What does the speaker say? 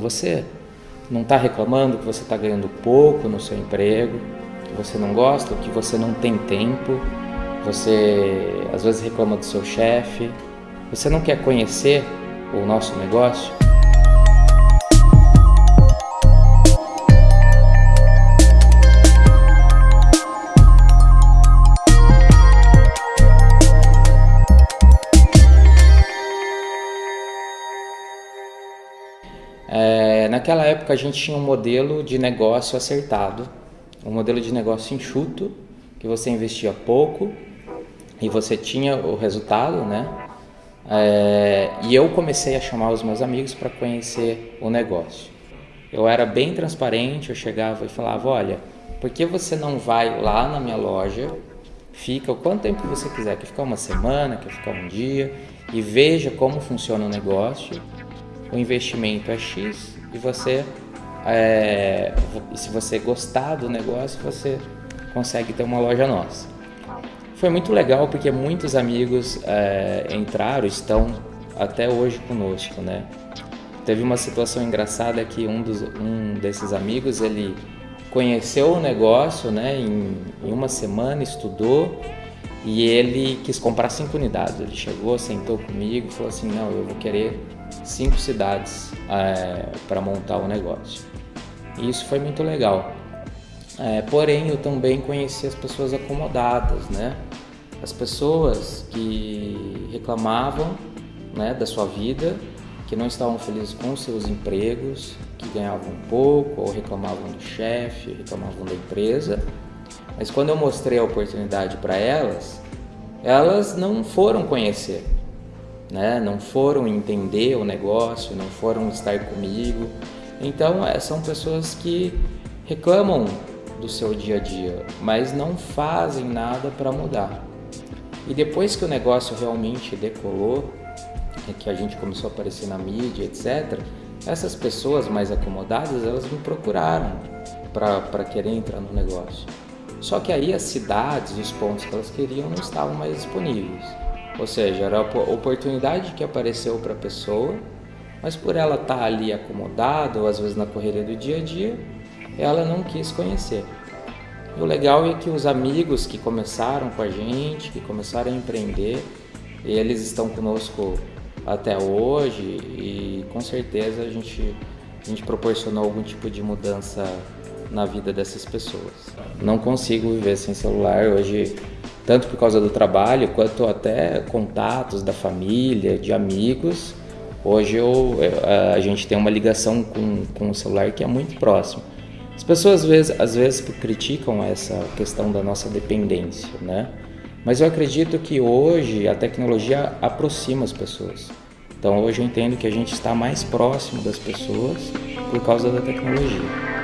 Você não está reclamando que você está ganhando pouco no seu emprego, que você não gosta, que você não tem tempo, você às vezes reclama do seu chefe, você não quer conhecer o nosso negócio? É, naquela época a gente tinha um modelo de negócio acertado, um modelo de negócio enxuto, que você investia pouco e você tinha o resultado, né? É, e eu comecei a chamar os meus amigos para conhecer o negócio. Eu era bem transparente, eu chegava e falava, olha, por que você não vai lá na minha loja, fica o quanto tempo você quiser, quer ficar uma semana, quer ficar um dia, e veja como funciona o negócio o investimento é X e você, é, se você gostar do negócio, você consegue ter uma loja nossa. Foi muito legal porque muitos amigos é, entraram, estão até hoje conosco, né? Teve uma situação engraçada que um, dos, um desses amigos, ele conheceu o negócio, né, em, em uma semana, estudou e ele quis comprar cinco unidades. Ele chegou, sentou comigo e falou assim, não, eu vou querer cinco cidades é, para montar o negócio. E isso foi muito legal. É, porém, eu também conheci as pessoas acomodadas, né? As pessoas que reclamavam né, da sua vida, que não estavam felizes com seus empregos, que ganhavam pouco, ou reclamavam do chefe, reclamavam da empresa. Mas quando eu mostrei a oportunidade para elas, elas não foram conhecer né? não foram entender o negócio, não foram estar comigo. Então, é, são pessoas que reclamam do seu dia a dia, mas não fazem nada para mudar. E depois que o negócio realmente decolou, que a gente começou a aparecer na mídia, etc., essas pessoas mais acomodadas, elas me procuraram para querer entrar no negócio. Só que aí as cidades, os pontos que elas queriam não estavam mais disponíveis. Ou seja, era a oportunidade que apareceu para a pessoa, mas por ela estar tá ali acomodada ou às vezes na correria do dia a dia, ela não quis conhecer. E o legal é que os amigos que começaram com a gente, que começaram a empreender, eles estão conosco até hoje e com certeza a gente, a gente proporcionou algum tipo de mudança na vida dessas pessoas. Não consigo viver sem celular hoje tanto por causa do trabalho quanto até contatos da família, de amigos. Hoje eu, a gente tem uma ligação com, com o celular que é muito próximo. As pessoas às vezes, às vezes criticam essa questão da nossa dependência, né? Mas eu acredito que hoje a tecnologia aproxima as pessoas. Então hoje eu entendo que a gente está mais próximo das pessoas por causa da tecnologia.